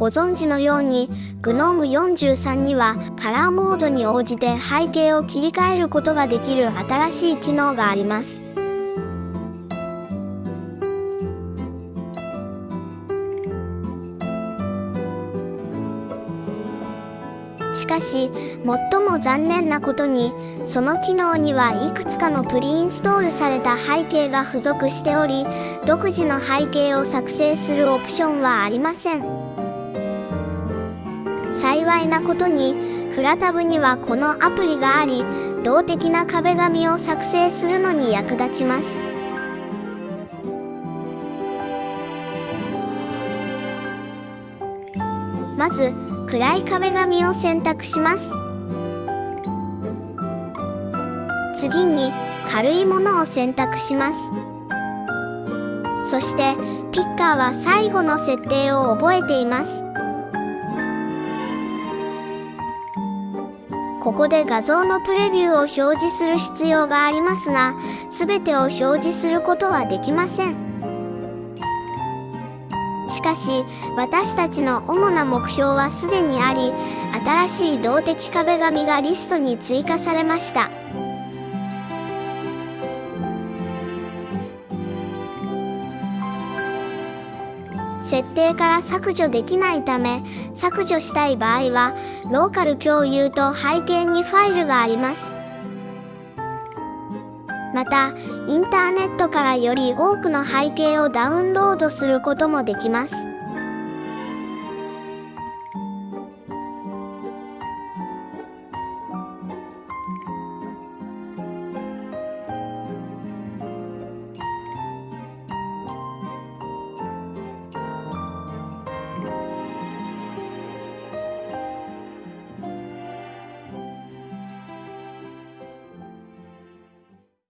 ご存知のように GNOME43 にはカラーモードに応じて背景を切り替えることができる新しい機能があります。しかし最も残念なことにその機能にはいくつかのプリインストールされた背景が付属しており独自の背景を作成するオプションはありません幸いなことにフラタブにはこのアプリがあり動的な壁紙を作成するのに役立ちます。まず暗い壁紙を選択します。次に軽いものを選択します。そしてピッカーは最後の設定を覚えています。ここで画像のプレビューを表示する必要がありますが全てを表示することはできません。しかし私たちの主な目標はすでにあり新しい動的壁紙がリストに追加されました。設定から削除できないため削除したい場合はローカル共有と背景にファイルがあります。またインターネットからより多くの背景をダウンロードすることもできます。